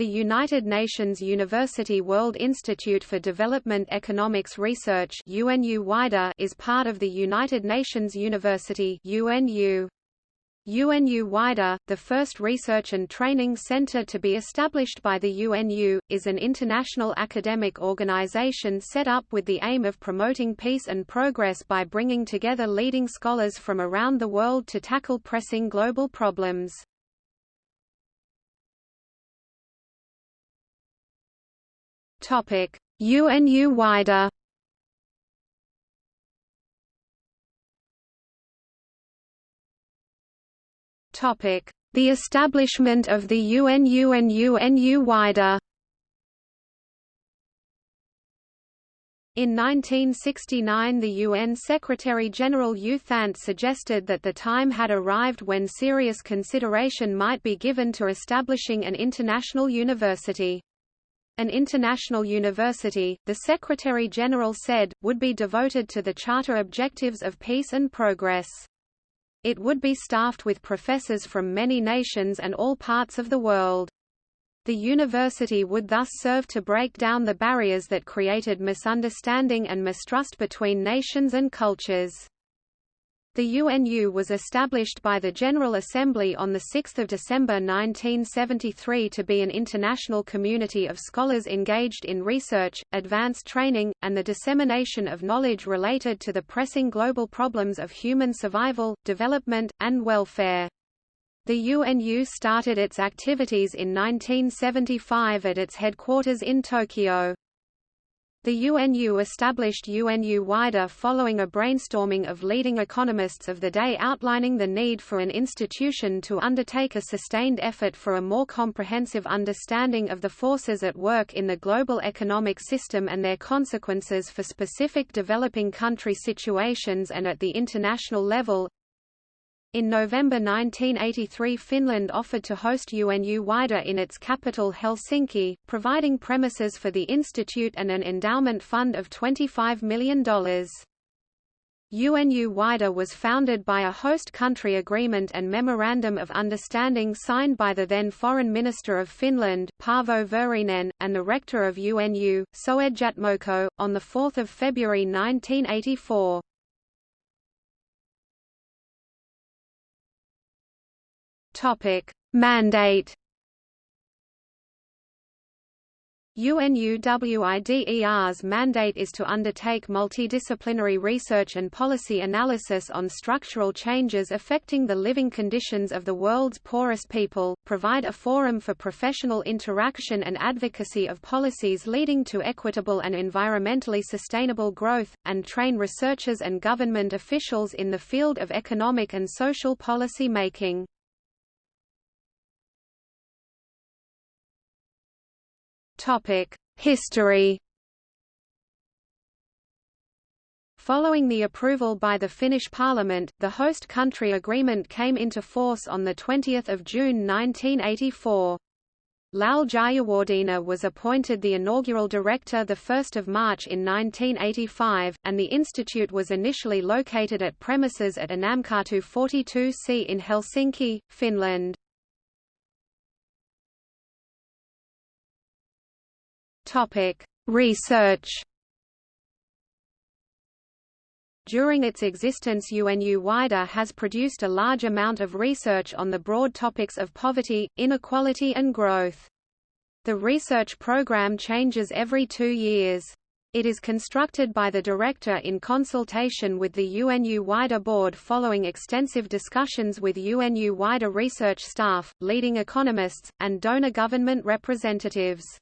The United Nations University World Institute for Development Economics Research is part of the United Nations University UNU. UNU WIDER, the first research and training center to be established by the UNU, is an international academic organization set up with the aim of promoting peace and progress by bringing together leading scholars from around the world to tackle pressing global problems. Topic: UNU wider. Topic: The establishment of the UNU and UNU wider. In 1969 the UN Secretary-General U Thant suggested that the time had arrived when serious consideration might be given to establishing an international university. An international university, the Secretary-General said, would be devoted to the Charter objectives of peace and progress. It would be staffed with professors from many nations and all parts of the world. The university would thus serve to break down the barriers that created misunderstanding and mistrust between nations and cultures. The UNU was established by the General Assembly on 6 December 1973 to be an international community of scholars engaged in research, advanced training, and the dissemination of knowledge related to the pressing global problems of human survival, development, and welfare. The UNU started its activities in 1975 at its headquarters in Tokyo. The UNU established UNU WIDER following a brainstorming of leading economists of the day outlining the need for an institution to undertake a sustained effort for a more comprehensive understanding of the forces at work in the global economic system and their consequences for specific developing country situations and at the international level. In November 1983 Finland offered to host UNU WIDER in its capital Helsinki, providing premises for the institute and an endowment fund of $25 million. UNU WIDER was founded by a host country agreement and memorandum of understanding signed by the then Foreign Minister of Finland, Paavo Väyrynen, and the rector of UNU, Soedjatmoko, on 4 February 1984. Topic: Mandate. UNUWIDER's mandate is to undertake multidisciplinary research and policy analysis on structural changes affecting the living conditions of the world's poorest people, provide a forum for professional interaction and advocacy of policies leading to equitable and environmentally sustainable growth, and train researchers and government officials in the field of economic and social policy making. History Following the approval by the Finnish parliament, the host country agreement came into force on 20 June 1984. Lal Jayawardena was appointed the inaugural director 1 March in 1985, and the institute was initially located at premises at Annankatu 42C in Helsinki, Finland. Topic: Research. During its existence UNU WIDER has produced a large amount of research on the broad topics of poverty, inequality and growth. The research program changes every two years. It is constructed by the director in consultation with the UNU WIDER board following extensive discussions with UNU WIDER research staff, leading economists, and donor government representatives.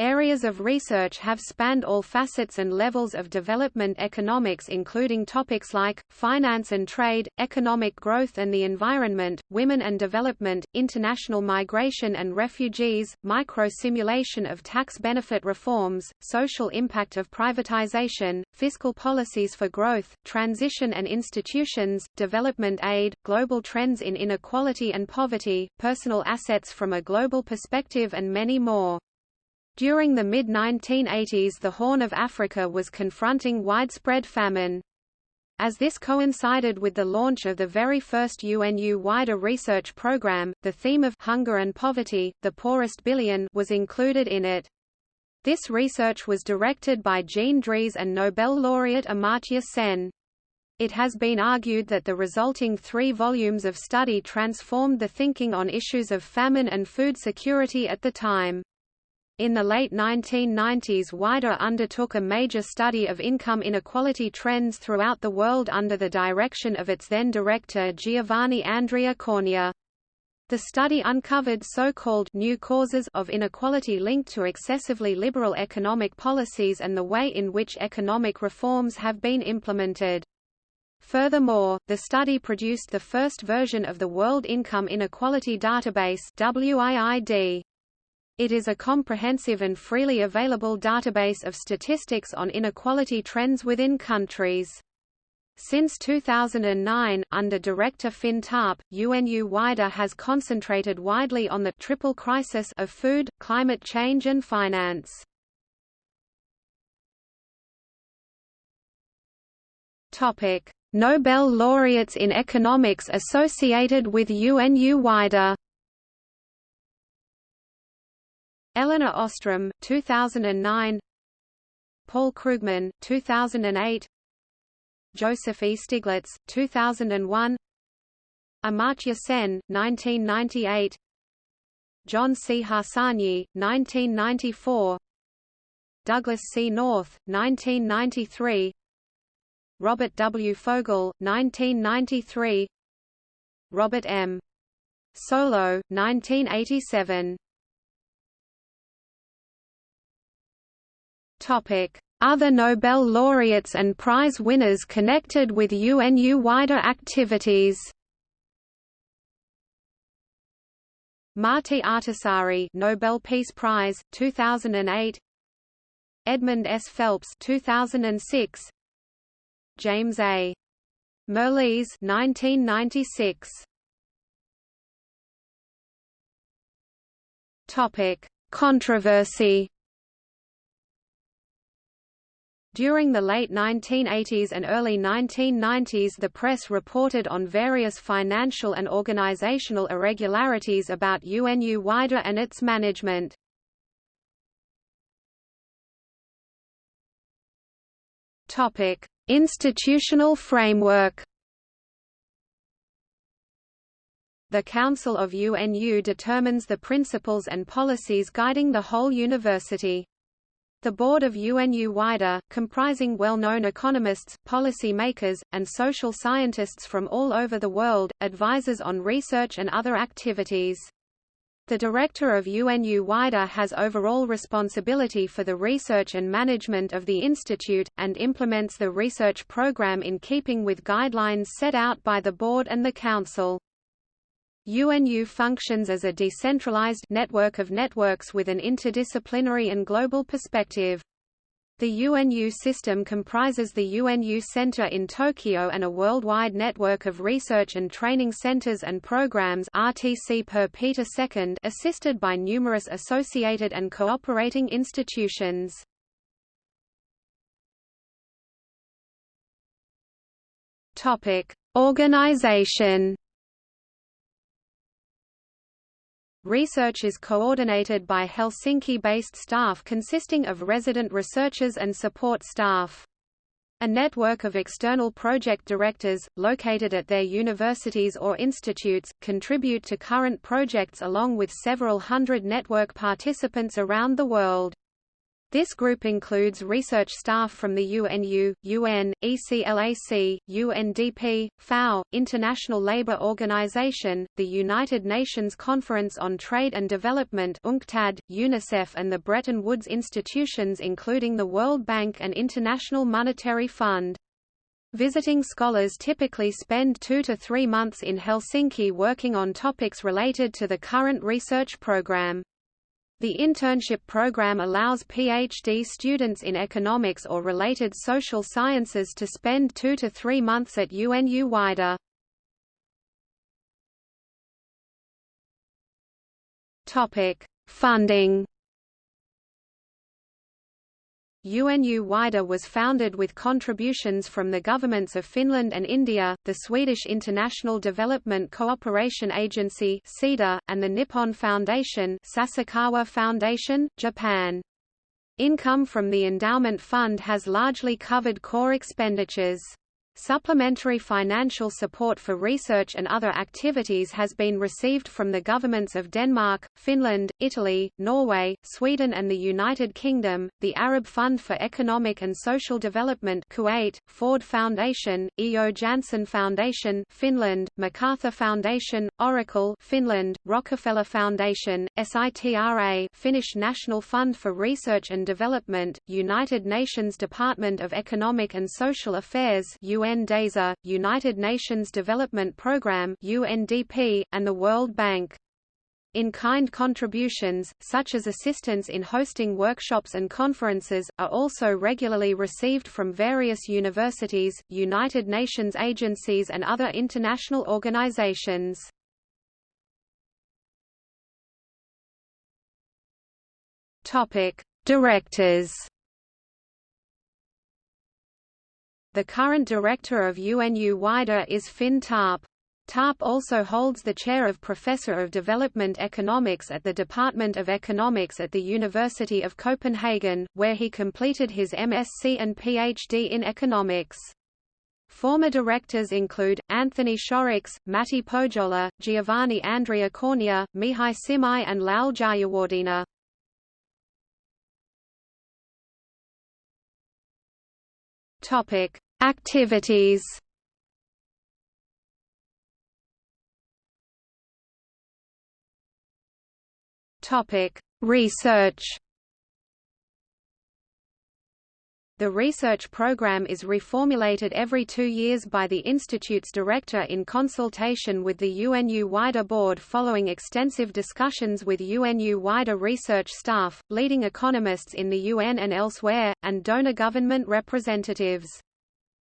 Areas of research have spanned all facets and levels of development economics including topics like, finance and trade, economic growth and the environment, women and development, international migration and refugees, micro-simulation of tax benefit reforms, social impact of privatization, fiscal policies for growth, transition and institutions, development aid, global trends in inequality and poverty, personal assets from a global perspective and many more. During the mid-1980s the Horn of Africa was confronting widespread famine. As this coincided with the launch of the very first UNU wider research program, the theme of hunger and poverty, the poorest billion, was included in it. This research was directed by Jean Drèze and Nobel laureate Amartya Sen. It has been argued that the resulting three volumes of study transformed the thinking on issues of famine and food security at the time. In the late 1990s Wider undertook a major study of income inequality trends throughout the world under the direction of its then director Giovanni Andrea Cornia. The study uncovered so-called new causes of inequality linked to excessively liberal economic policies and the way in which economic reforms have been implemented. Furthermore, the study produced the first version of the World Income Inequality Database WIID. It is a comprehensive and freely available database of statistics on inequality trends within countries. Since 2009, under Director Finn Tarp, UNU WIDER has concentrated widely on the triple crisis of food, climate change and finance. Nobel laureates in economics associated with UNU WIDER Elinor Ostrom, 2009 Paul Krugman, 2008 Joseph E. Stiglitz, 2001 Amartya Sen, 1998 John C. Harsanyi, 1994 Douglass C. North, 1993 Robert W. Fogel, 1993 Robert M. Solow, 1987 Other Nobel laureates and prize winners connected with UNU wider activities. Martti Ahtisaari Nobel Peace Prize 2008 Edmund S. Phelps 2006 James A. Mirrlees 1996 Topic. Controversy During the late 1980s and early 1990s the press reported on various financial and organizational irregularities about UNU WIDER and its management. Institutional framework The Council of UNU determines the principles and policies guiding the whole university. The board of UNU WIDER, comprising well-known economists, policy makers, and social scientists from all over the world, advises on research and other activities. The director of UNU WIDER has overall responsibility for the research and management of the institute, and implements the research program in keeping with guidelines set out by the board and the council. UNU functions as a decentralized network of networks with an interdisciplinary and global perspective. The UNU system comprises the UNU Center in Tokyo and a worldwide network of research and training centers and programs RTC per Peter II assisted by numerous associated and cooperating institutions. Topic: Organization Research is coordinated by Helsinki-based staff consisting of resident researchers and support staff. A network of external project directors, located at their universities or institutes, contribute to current projects along with several hundred network participants around the world. This group includes research staff from the UNU, UN, ECLAC, UNDP, FAO, International Labour Organization, the United Nations Conference on Trade and Development UNCTAD, UNICEF and the Bretton Woods institutions including the World Bank and International Monetary Fund. Visiting scholars typically spend two to three months in Helsinki working on topics related to the current research program. The internship program allows PhD students in economics or related social sciences to spend two to three months at UNU. Topic: Funding. UNU WIDER was founded with contributions from the governments of Finland and India, the Swedish International Development Cooperation Agency and the Nippon Foundation Sasakawa Foundation, Japan. Income from the endowment fund has largely covered core expenditures. Supplementary financial support for research and other activities has been received from the governments of Denmark, Finland, Italy, Norway, Sweden and the United Kingdom, the Arab Fund for Economic and Social Development Kuwait, Ford Foundation, E.O. Jahnsson Foundation Finland, MacArthur Foundation, Oracle Finland, Rockefeller Foundation, SITRA Finnish National Fund for Research and Development, United Nations Department of Economic and Social Affairs UNDESA, United Nations Development Programme UNDP, and the World Bank. In-kind contributions, such as assistance in hosting workshops and conferences, are also regularly received from various universities, United Nations agencies and other international organizations. Directors The current director of UNU WIDER is Finn Tarp. Tarp also holds the chair of Professor of Development Economics at the Department of Economics at the University of Copenhagen, where he completed his MSc and PhD in economics. Former directors include, Anthony Shorrocks, Matti Pohjola, Giovanni Andrea Cornia, Mihai Simai and Lal Jayawardena. Topic: Activities. Topic: Research. The research program is reformulated every two years by the Institute's director in consultation with the UNU WIDER board following extensive discussions with UNU WIDER research staff, leading economists in the UN and elsewhere, and donor government representatives.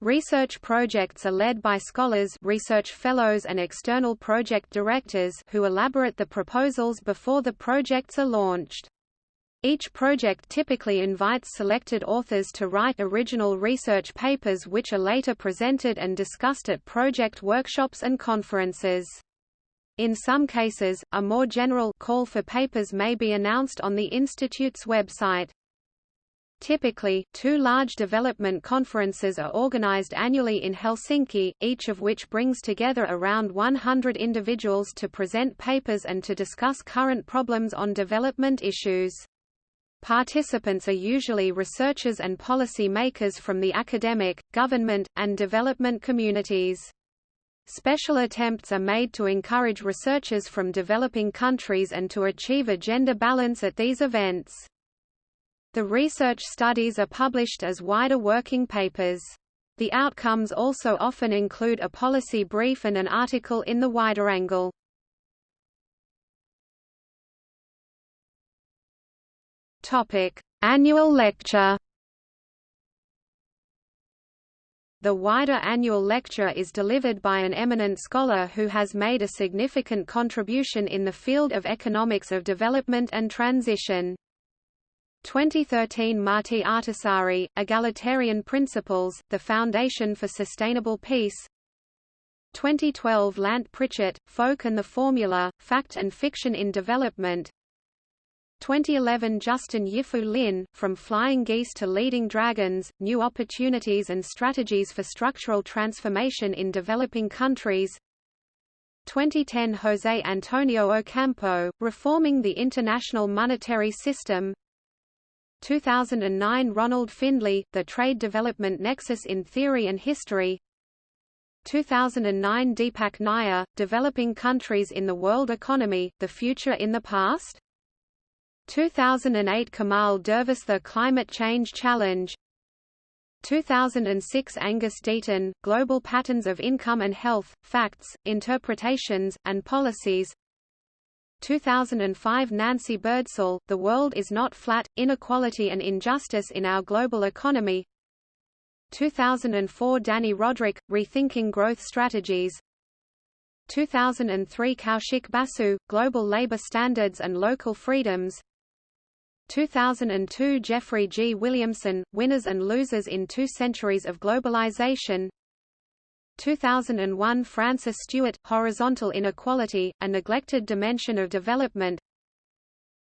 Research projects are led by scholars research fellows and external project directors who elaborate the proposals before the projects are launched. Each project typically invites selected authors to write original research papers which are later presented and discussed at project workshops and conferences. In some cases, a more general call for papers may be announced on the Institute's website. Typically, two large development conferences are organized annually in Helsinki, each of which brings together around 100 individuals to present papers and to discuss current problems on development issues. Participants are usually researchers and policy makers from the academic, government, and development communities. Special attempts are made to encourage researchers from developing countries and to achieve a gender balance at these events. The research studies are published as wider working papers. The outcomes also often include a policy brief and an article in the wider angle. Topic: Annual lecture. The wider annual lecture is delivered by an eminent scholar who has made a significant contribution in the field of economics of development and transition. 2013 Martti Ahtisaari, Egalitarian Principles, The Foundation for Sustainable Peace. 2012 Lant Pritchett, Folk and the Formula, Fact and Fiction in Development. 2011 Justin Yifu Lin, From Flying Geese to Leading Dragons, New Opportunities and Strategies for Structural Transformation in Developing Countries. 2010 Jose Antonio Ocampo, Reforming the International Monetary System 2009 Ronald Findlay, The Trade Development Nexus in Theory and History. 2009 Deepak Nayyar, Developing Countries in the World Economy, The Future in the Past. 2008 Kamal Dervis The Climate Change Challenge. 2006 Angus Deaton, Global Patterns of Income and Health, Facts, Interpretations, and Policies 2005 Nancy Birdsall, The World is Not Flat, Inequality and Injustice in Our Global Economy. 2004 Dani Rodrik, Rethinking Growth Strategies. 2003 Kaushik Basu, Global Labor Standards and Local Freedoms. 2002 Jeffrey G. Williamson, Winners and Losers in Two Centuries of Globalization 2001 Frances Stewart, Horizontal Inequality, A Neglected Dimension of Development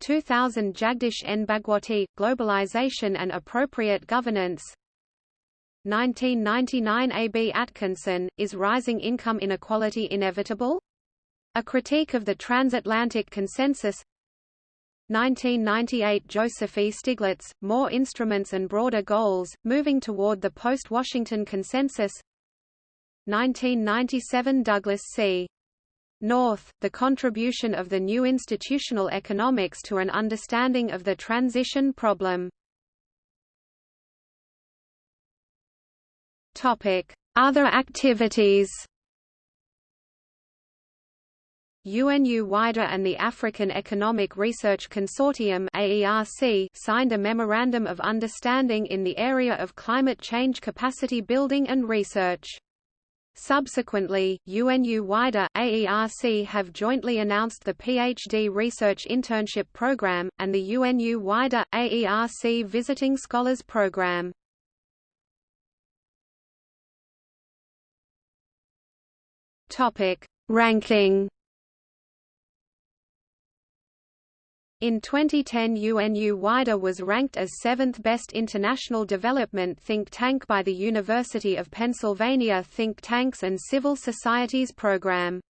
2000 Jagdish N. Bhagwati, Globalization and Appropriate Governance 1999 A. B. Atkinson, Is Rising Income Inequality Inevitable? A Critique of the Transatlantic Consensus 1998 Joseph E. Stiglitz, More Instruments and Broader Goals, Moving Toward the Post-Washington Consensus 1997 Douglass C. North, The Contribution of the New Institutional Economics to an Understanding of the Transition Problem. Other activities UNU-WIDER and the African Economic Research Consortium AERC signed a Memorandum of Understanding in the area of climate change capacity building and research. Subsequently, UNU-WIDER, AERC have jointly announced the PhD Research Internship Program, and the UNU-WIDER, AERC Visiting Scholars Program. Ranking In 2010 UNU-WIDER was ranked as seventh best international development think tank by the University of Pennsylvania Think Tanks and Civil Societies Program.